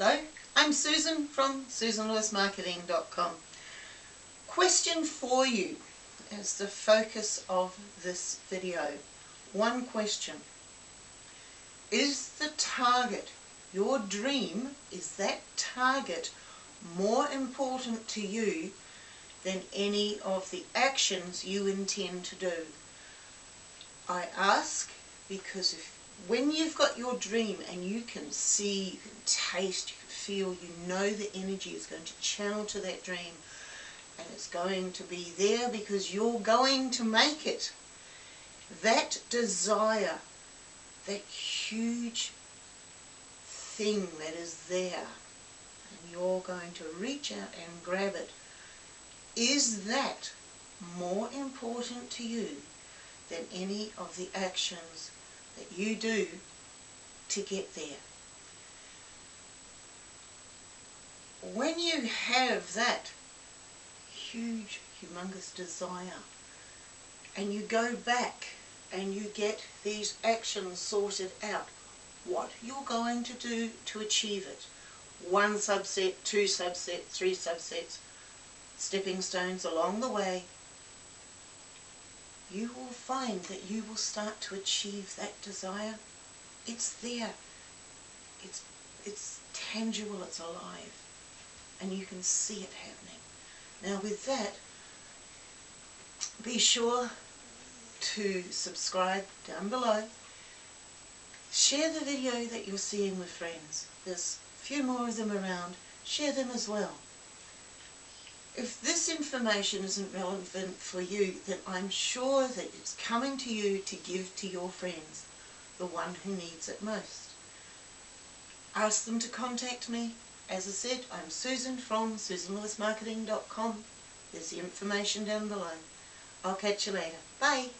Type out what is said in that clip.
Hello, I'm Susan from susanlewismarketing.com. Question for you is the focus of this video. One question. Is the target, your dream, is that target more important to you than any of the actions you intend to do? I ask because if when you've got your dream and you can see, you can taste, you can feel, you know the energy is going to channel to that dream and it's going to be there because you're going to make it. That desire, that huge thing that is there and you're going to reach out and grab it, is that more important to you than any of the actions that you do to get there. When you have that huge, humongous desire and you go back and you get these actions sorted out, what you're going to do to achieve it. One subset, two subsets, three subsets, stepping stones along the way, you will find that you will start to achieve that desire. It's there. It's, it's tangible, it's alive. And you can see it happening. Now with that, be sure to subscribe down below. Share the video that you're seeing with friends. There's a few more of them around. Share them as well. If this information isn't relevant for you, then I'm sure that it's coming to you to give to your friends, the one who needs it most. Ask them to contact me. As I said, I'm Susan from susanlewismarketing.com. There's the information down below. I'll catch you later. Bye.